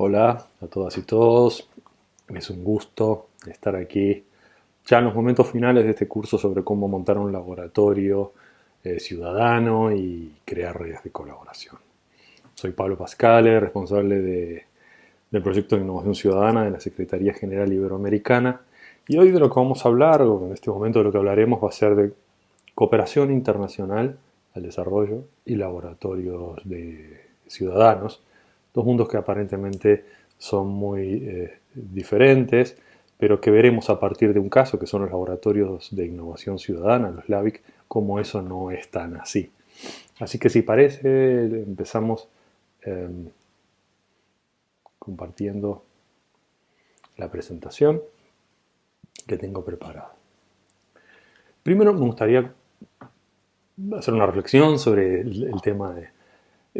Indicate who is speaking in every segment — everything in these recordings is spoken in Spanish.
Speaker 1: Hola a todas y todos, es un gusto estar aquí ya en los momentos finales de este curso sobre cómo montar un laboratorio eh, ciudadano y crear redes de colaboración. Soy Pablo Pascale, responsable del proyecto de innovación ciudadana de la Secretaría General Iberoamericana. Y hoy de lo que vamos a hablar, o en este momento de lo que hablaremos va a ser de cooperación internacional al desarrollo y laboratorios de ciudadanos dos mundos que aparentemente son muy eh, diferentes, pero que veremos a partir de un caso, que son los laboratorios de innovación ciudadana, los LAVIC, cómo eso no es tan así. Así que si parece, empezamos em, compartiendo la presentación que tengo preparada. Primero me gustaría hacer una reflexión sobre el tema de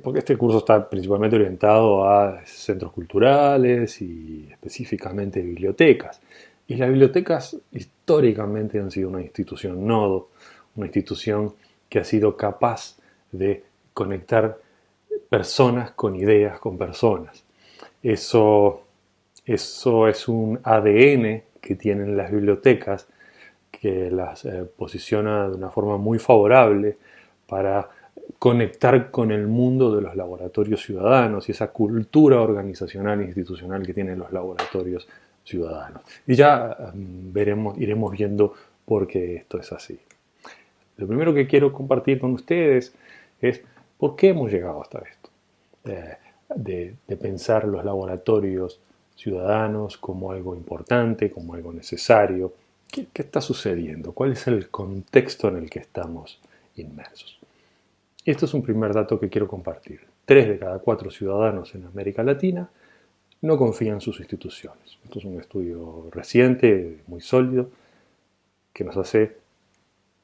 Speaker 1: porque este curso está principalmente orientado a centros culturales y específicamente bibliotecas. Y las bibliotecas históricamente han sido una institución nodo, una institución que ha sido capaz de conectar personas con ideas, con personas. Eso, eso es un ADN que tienen las bibliotecas que las eh, posiciona de una forma muy favorable para conectar con el mundo de los laboratorios ciudadanos y esa cultura organizacional e institucional que tienen los laboratorios ciudadanos. Y ya mm, veremos, iremos viendo por qué esto es así. Lo primero que quiero compartir con ustedes es por qué hemos llegado hasta esto. Eh, de, pensar los laboratorios ciudadanos como algo importante, como algo necesario. ¿Qué está sucediendo? ¿Cuál es el contexto en el que estamos inmersos? Esto es un primer dato que quiero compartir. Tres de cada cuatro ciudadanos en América Latina no confían en sus instituciones. Esto es un estudio reciente, muy sólido, que nos hace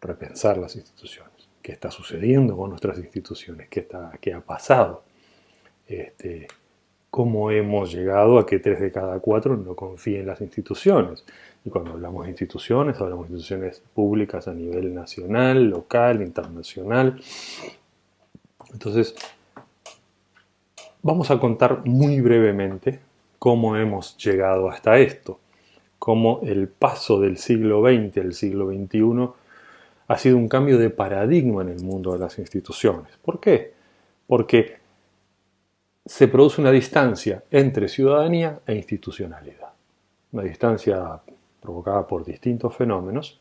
Speaker 1: repensar las instituciones. ¿Qué está sucediendo con nuestras instituciones? ¿Qué, está, qué ha pasado? Este, ¿Cómo hemos llegado a que tres de cada cuatro no confíen en las instituciones? Y cuando hablamos de instituciones, hablamos de instituciones públicas a nivel nacional, local, internacional, entonces, vamos a contar muy brevemente cómo hemos llegado hasta esto, cómo el paso del siglo XX al siglo XXI ha sido un cambio de paradigma en el mundo de las instituciones. ¿Por qué? Porque se produce una distancia entre ciudadanía e institucionalidad. Una distancia provocada por distintos fenómenos,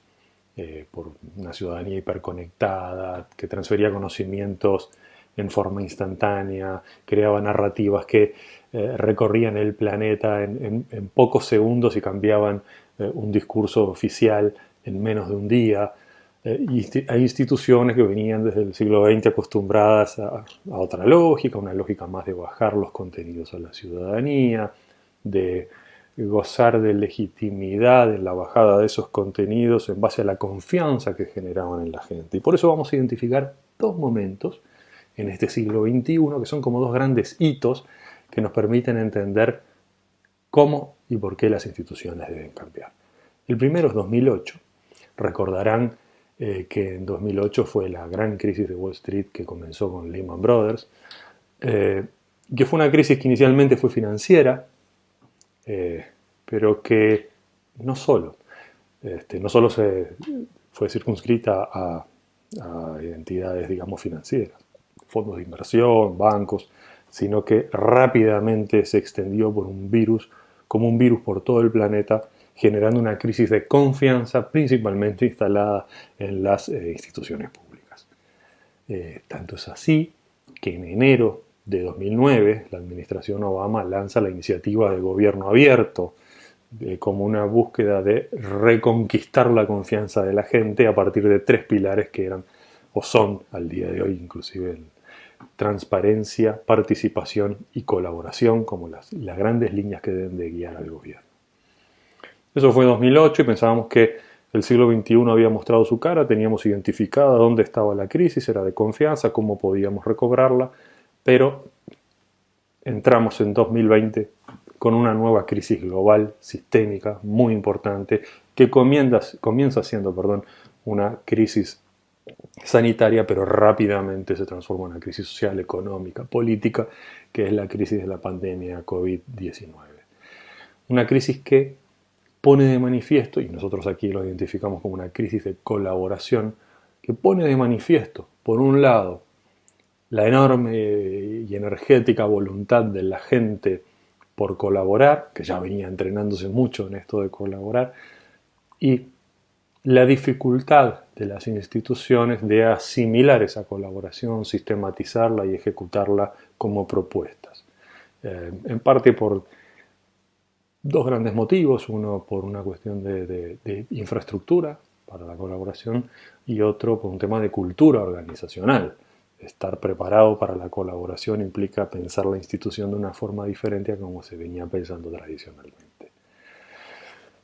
Speaker 1: eh, por una ciudadanía hiperconectada, que transfería conocimientos en forma instantánea, creaba narrativas que eh, recorrían el planeta en, pocos segundos y cambiaban eh, un discurso oficial en menos de un día. Eh, hay instituciones que venían desde el siglo XX acostumbradas a, otra lógica, una lógica más de bajar los contenidos a la ciudadanía, de gozar de legitimidad en la bajada de esos contenidos en base a la confianza que generaban en la gente. Y por eso vamos a identificar dos momentos en este siglo XXI, que son como dos grandes hitos que nos permiten entender cómo y por qué las instituciones deben cambiar. El primero es 2008. Recordarán eh, que en 2008 fue la gran crisis de Wall Street que comenzó con Lehman Brothers, eh, que fue una crisis que inicialmente fue financiera, eh, pero que no solo, este, no solo se fue circunscrita a, a identidades, digamos, financieras fondos de inversión, bancos, sino que rápidamente se extendió por un virus, como un virus por todo el planeta, generando una crisis de confianza principalmente instalada en las eh, instituciones públicas. Eh, tanto es así que en enero de 2009 la administración Obama lanza la iniciativa de gobierno abierto eh, como una búsqueda de reconquistar la confianza de la gente a partir de tres pilares que eran o son al día de hoy inclusive el, transparencia, participación y colaboración como las, las grandes líneas que deben de guiar al gobierno. Eso fue en 2008 y pensábamos que el siglo XXI había mostrado su cara, teníamos identificada dónde estaba la crisis, era de confianza, cómo podíamos recobrarla, pero entramos en 2020 con una nueva crisis global, sistémica, muy importante, que comienza, comienza siendo perdón, una crisis sanitaria, pero rápidamente se transforma en una crisis social, económica, política, que es la crisis de la pandemia COVID-19. Una crisis que pone de manifiesto, y nosotros aquí lo identificamos como una crisis de colaboración, que pone de manifiesto, por un lado, la enorme y energética voluntad de la gente por colaborar, que ya venía entrenándose mucho en esto de colaborar, y la dificultad de las instituciones de asimilar esa colaboración, sistematizarla y ejecutarla como propuestas. Eh, en parte por dos grandes motivos, uno por una cuestión de, infraestructura para la colaboración y otro por un tema de cultura organizacional. Estar preparado para la colaboración implica pensar la institución de una forma diferente a como se venía pensando tradicionalmente.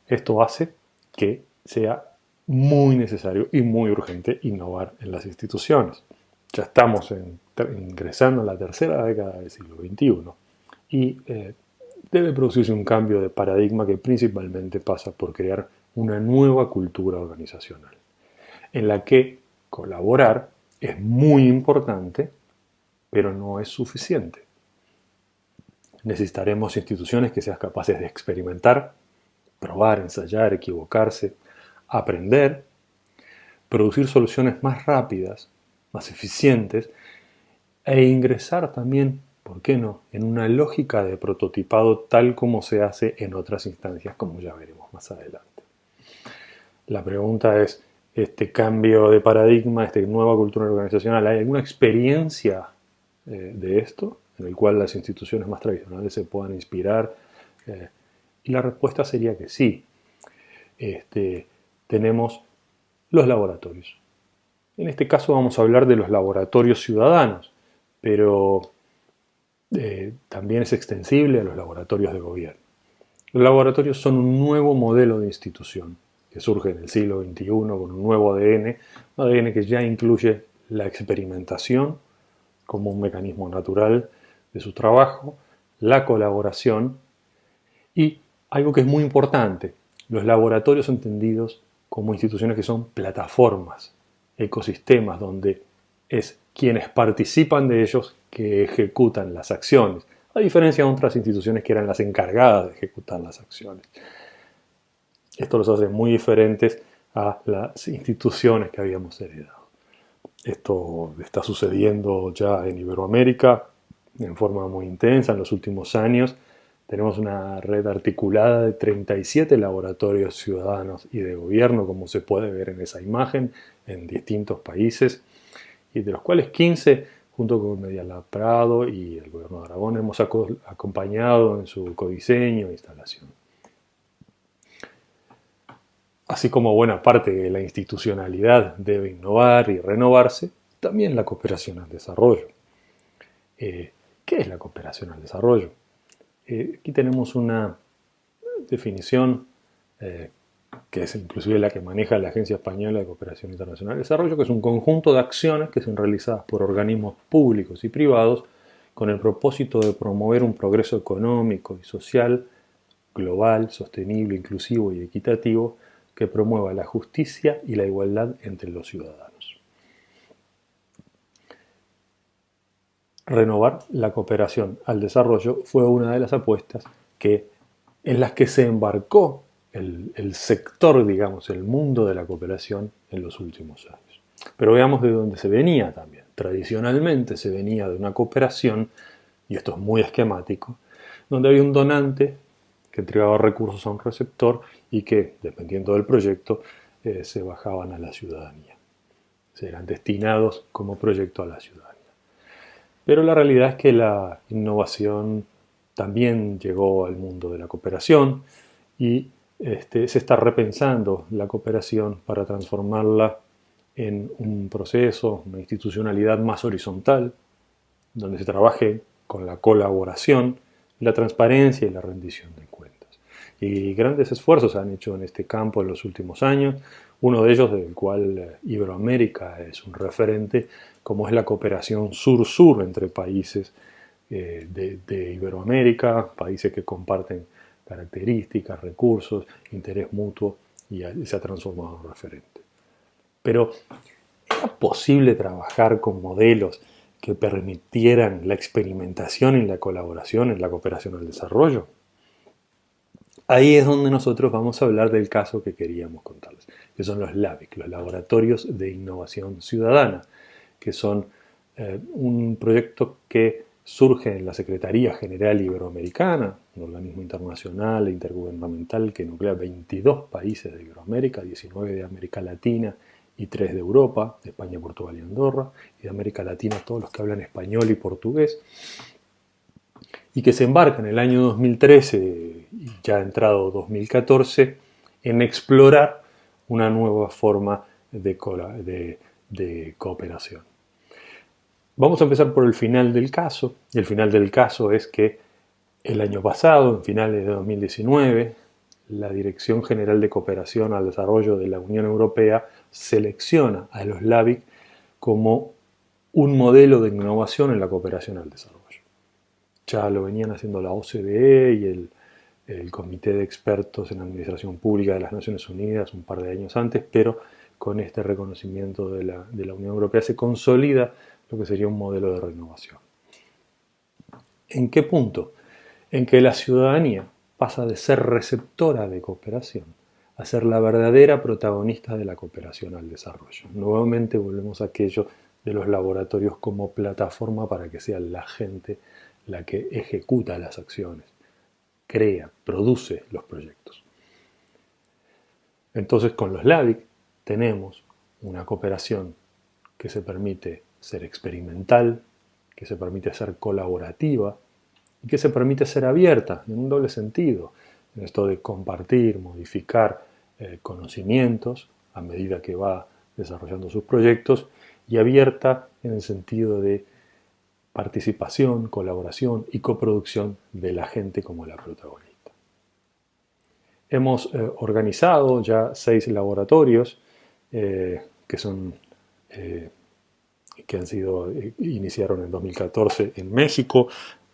Speaker 1: Esto hace que sea muy necesario y muy urgente innovar en las instituciones. Ya estamos ingresando en la tercera década del siglo XXI y eh, debe producirse un cambio de paradigma que principalmente pasa por crear una nueva cultura organizacional, en la que colaborar es muy importante, pero no es suficiente. Necesitaremos instituciones que sean capaces de experimentar, probar, ensayar, equivocarse, aprender, producir soluciones más rápidas, más eficientes e ingresar también, ¿por qué no?, en una lógica de prototipado tal como se hace en otras instancias, como ya veremos más adelante. La pregunta es, este cambio de paradigma, esta nueva cultura organizacional, ¿hay alguna experiencia eh, de esto en el cual las instituciones más tradicionales se puedan inspirar? Eh, y la respuesta sería que sí. Este, tenemos los laboratorios. En este caso vamos a hablar de los laboratorios ciudadanos, pero eh, también es extensible a los laboratorios de gobierno. Los laboratorios son un nuevo modelo de institución que surge en el siglo XXI con un nuevo ADN, un ADN que ya incluye la experimentación como un mecanismo natural de su trabajo, la colaboración y algo que es muy importante, los laboratorios entendidos como instituciones que son plataformas, ecosistemas, donde es quienes participan de ellos que ejecutan las acciones, a diferencia de otras instituciones que eran las encargadas de ejecutar las acciones. Esto los hace muy diferentes a las instituciones que habíamos heredado. Esto está sucediendo ya en Iberoamérica en forma muy intensa en los últimos años tenemos una red articulada de 37 laboratorios ciudadanos y de gobierno, como se puede ver en esa imagen, en distintos países, y de los cuales 15, junto con Medialab Prado y el gobierno de Aragón, hemos acompañado en su codiseño e instalación. Así como buena parte de la institucionalidad debe innovar y renovarse, también la cooperación al desarrollo. Eh, ¿Qué es la cooperación al desarrollo? Eh, aquí tenemos una definición eh, que es inclusive la que maneja la Agencia Española de Cooperación Internacional de Desarrollo, que es un conjunto de acciones que son realizadas por organismos públicos y privados con el propósito de promover un progreso económico y social global, sostenible, inclusivo y equitativo que promueva la justicia y la igualdad entre los ciudadanos. Renovar la cooperación al desarrollo fue una de las apuestas que, en las que se embarcó el, sector, digamos, el mundo de la cooperación en los últimos años. Pero veamos de dónde se venía también. Tradicionalmente se venía de una cooperación, y esto es muy esquemático, donde había un donante que entregaba recursos a un receptor y que, dependiendo del proyecto, eh, se bajaban a la ciudadanía. Se eran destinados como proyecto a la ciudadanía. Pero la realidad es que la innovación también llegó al mundo de la cooperación y este, se está repensando la cooperación para transformarla en un proceso, una institucionalidad más horizontal, donde se trabaje con la colaboración, la transparencia y la rendición de cuentas. Y grandes esfuerzos se han hecho en este campo en los últimos años, uno de ellos del cual eh, Iberoamérica es un referente, como es la cooperación sur-sur entre países eh, de, Iberoamérica, países que comparten características, recursos, interés mutuo y se ha transformado en referente. Pero ¿era posible trabajar con modelos que permitieran la experimentación y la colaboración en la cooperación al desarrollo? Ahí es donde nosotros vamos a hablar del caso que queríamos contarles, que son los LAVIC, los Laboratorios de Innovación Ciudadana, que son eh, un proyecto que surge en la Secretaría General Iberoamericana, un organismo internacional e intergubernamental que nuclea 22 países de Iberoamérica, 19 de América Latina y 3 de Europa, de España, Portugal y Andorra, y de América Latina todos los que hablan español y portugués, y que se embarca en el año 2013 y ya entrado 2014 en explorar una nueva forma de, de, cooperación. Vamos a empezar por el final del caso, y el final del caso es que el año pasado, en finales de 2019, la Dirección General de Cooperación al Desarrollo de la Unión Europea selecciona a los LAVIC como un modelo de innovación en la cooperación al desarrollo. Ya lo venían haciendo la OCDE y el, Comité de Expertos en Administración Pública de las Naciones Unidas un par de años antes, pero con este reconocimiento de la, de la Unión Europea se consolida lo que sería un modelo de renovación. ¿En qué punto? En que la ciudadanía pasa de ser receptora de cooperación a ser la verdadera protagonista de la cooperación al desarrollo. Nuevamente volvemos a aquello de los laboratorios como plataforma para que sea la gente la que ejecuta las acciones, crea, produce los proyectos. Entonces con los LAVIC tenemos una cooperación que se permite ser experimental, que se permite ser colaborativa y que se permite ser abierta en un doble sentido, en esto de compartir, modificar eh, conocimientos a medida que va desarrollando sus proyectos y abierta en el sentido de participación, colaboración y coproducción de la gente como la protagonista. Hemos eh, organizado ya seis laboratorios eh, que son eh, que han sido iniciaron en 2014 en México.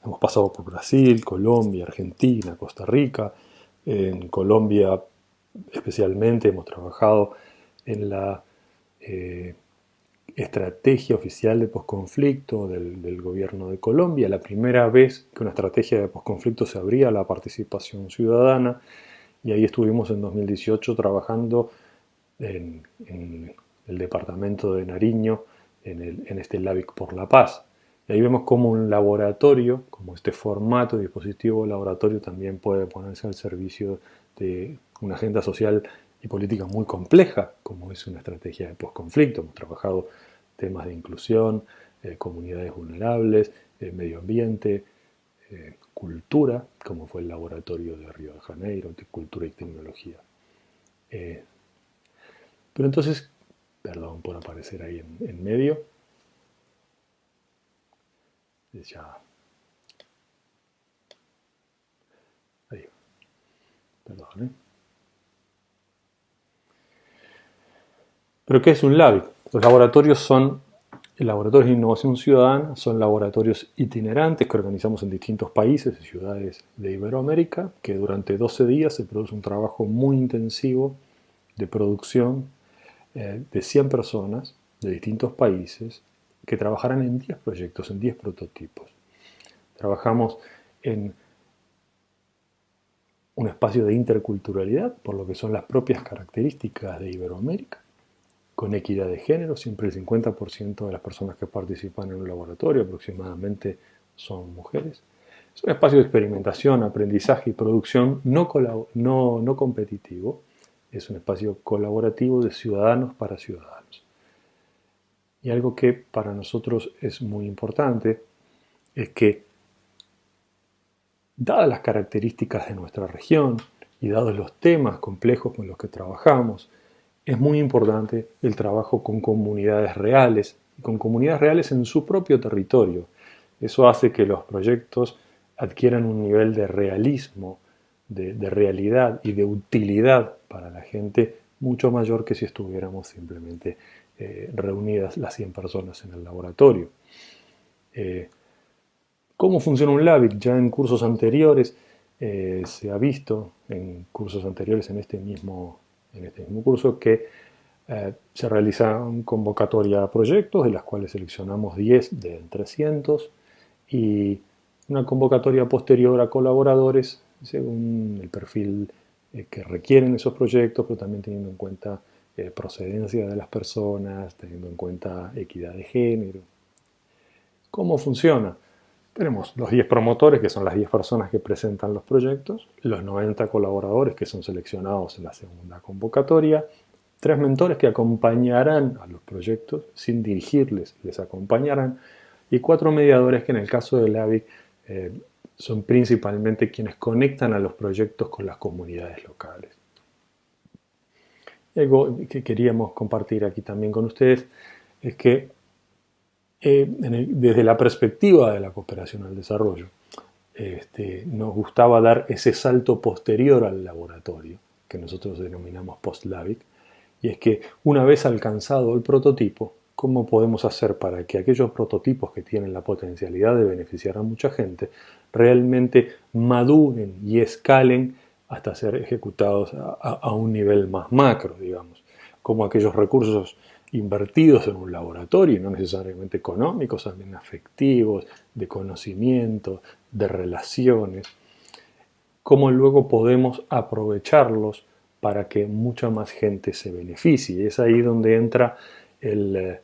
Speaker 1: Hemos pasado por Brasil, Colombia, Argentina, Costa Rica. En Colombia especialmente hemos trabajado en la estrategia oficial de posconflicto del, del, gobierno de Colombia, la primera vez que una estrategia de posconflicto se abría a la participación ciudadana, y ahí estuvimos en 2018 trabajando en, el departamento de Nariño, en, en este LAVIC por la Paz. Y ahí vemos como un laboratorio, como este formato dispositivo laboratorio también puede ponerse al servicio de una agenda social y política muy compleja, como es una estrategia de posconflicto. Hemos trabajado temas de inclusión, eh, comunidades vulnerables, eh, medio ambiente, eh, cultura, como fue el laboratorio de Río de Janeiro, de cultura y tecnología. pero entonces, perdón por aparecer ahí en, medio, ya Ahí. Perdón, ¿Pero qué es un LABIC? Los laboratorios son laboratorios de innovación ciudadana, son laboratorios itinerantes que organizamos en distintos países y ciudades de Iberoamérica, que durante 12 días se produce un trabajo muy intensivo de producción eh, de 100 personas de distintos países que trabajarán en 10 proyectos, en 10 prototipos. Trabajamos en un espacio de interculturalidad, por lo que son las propias características de Iberoamérica con equidad de género, siempre el 50% de las personas que participan en un laboratorio aproximadamente son mujeres. Es un espacio de experimentación, aprendizaje y producción no, no, no competitivo, es un espacio colaborativo de ciudadanos para ciudadanos. Y algo que para nosotros es muy importante es que, dadas las características de nuestra región y dados los temas complejos con los que trabajamos, es muy importante el trabajo con comunidades reales, con comunidades reales en su propio territorio. Eso hace que los proyectos adquieran un nivel de realismo, de, realidad y de utilidad para la gente mucho mayor que si estuviéramos simplemente eh, reunidas las 100 personas en el laboratorio. Eh, ¿Cómo funciona un LABIC? Ya en cursos anteriores eh, se ha visto, en cursos anteriores en este mismo en este mismo curso que Eh, se realiza una convocatoria a proyectos, de las cuales seleccionamos 10 de 300, y una convocatoria posterior a colaboradores, según el perfil eh, que requieren esos proyectos, pero también teniendo en cuenta eh, procedencia de las personas, teniendo en cuenta equidad de género. ¿Cómo funciona? Tenemos los 10 promotores, que son las 10 personas que presentan los proyectos, los 90 colaboradores que son seleccionados en la segunda convocatoria, tres mentores que acompañarán a los proyectos sin dirigirles, les acompañarán, y cuatro mediadores que en el caso del AVIC eh, son principalmente quienes conectan a los proyectos con las comunidades locales. algo que queríamos compartir aquí también con ustedes es que eh, desde la perspectiva de la cooperación al desarrollo, este, nos gustaba dar ese salto posterior al laboratorio, que nosotros denominamos post-LAVIC, y es que una vez alcanzado el prototipo, ¿cómo podemos hacer para que aquellos prototipos que tienen la potencialidad de beneficiar a mucha gente realmente maduren y escalen hasta ser ejecutados a, un nivel más macro, digamos? Como aquellos recursos invertidos en un laboratorio, no necesariamente económicos, también afectivos, de conocimiento, de relaciones, cómo luego podemos aprovecharlos para que mucha más gente se beneficie. Es ahí donde entra el,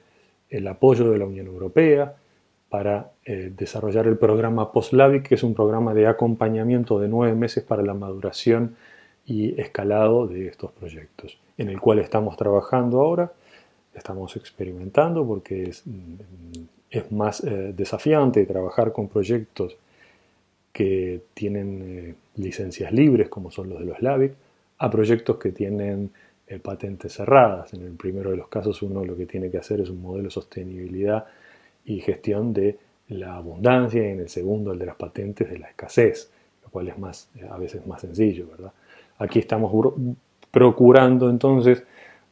Speaker 1: eh, apoyo de la Unión Europea para eh, desarrollar el programa PostLavic, que es un programa de acompañamiento de nueve meses para la maduración y escalado de estos proyectos, en el cual estamos trabajando ahora, estamos experimentando porque es, mm, más eh, desafiante trabajar con proyectos que tienen licencias libres como son los de los LAVIC, a proyectos que tienen eh, patentes cerradas. En el primero de los casos uno lo que tiene que hacer es un modelo de sostenibilidad y gestión de la abundancia y en el segundo el de las patentes de la escasez, lo cual es más, eh, a veces más sencillo. ¿verdad? Aquí estamos procurando entonces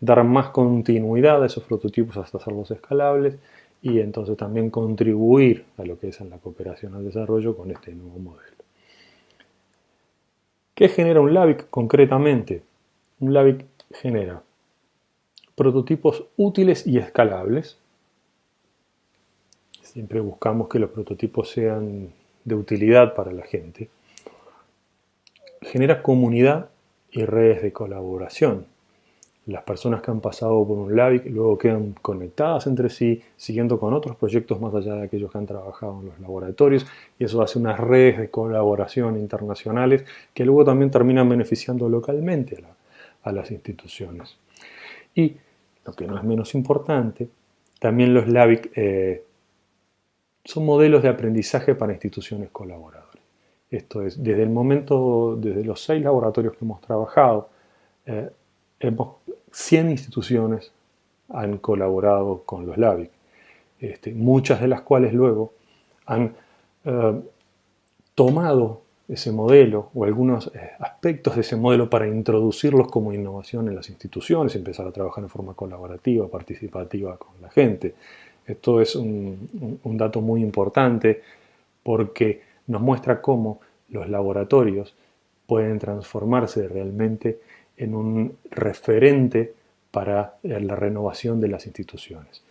Speaker 1: dar más continuidad a esos prototipos hasta hacerlos escalables y entonces también contribuir a lo que es en la cooperación al desarrollo con este nuevo modelo. ¿Qué genera un LAVIC concretamente? Un LAVIC genera prototipos útiles y escalables. Siempre buscamos que los prototipos sean de utilidad para la gente. Genera comunidad y redes de colaboración. Las personas que han pasado por un LAVIC luego quedan conectadas entre sí, siguiendo con otros proyectos más allá de aquellos que han trabajado en los laboratorios, y eso hace unas redes de colaboración internacionales que luego también terminan beneficiando localmente a, las instituciones. Y, lo que no es menos importante, también los LAVIC eh, son modelos de aprendizaje para instituciones colaboradoras. Esto es, desde el momento, desde los seis laboratorios que hemos trabajado, eh, hemos 100 instituciones han colaborado con los LAVIC, este, muchas de las cuales luego han eh, tomado ese modelo o algunos eh, aspectos de ese modelo para introducirlos como innovación en las instituciones, empezar a trabajar en forma colaborativa, participativa con la gente. Esto es un, un dato muy importante porque nos muestra cómo los laboratorios pueden transformarse realmente en un referente para eh, la renovación de las instituciones.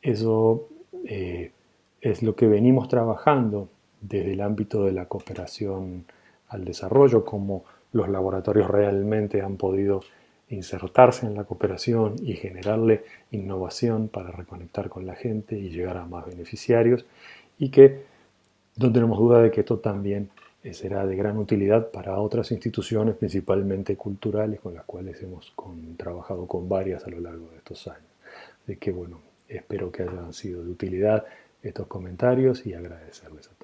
Speaker 1: Eso eh, es lo que venimos trabajando desde el ámbito de la cooperación al desarrollo, como los laboratorios realmente han podido insertarse en la cooperación y generarle innovación para reconectar con la gente y llegar a más beneficiarios y que no tenemos duda de que esto también será de gran utilidad para otras instituciones, principalmente culturales, con las cuales hemos trabajado con varias a lo largo de estos años. De que, bueno, espero que hayan sido de utilidad estos comentarios y agradecerles a todos.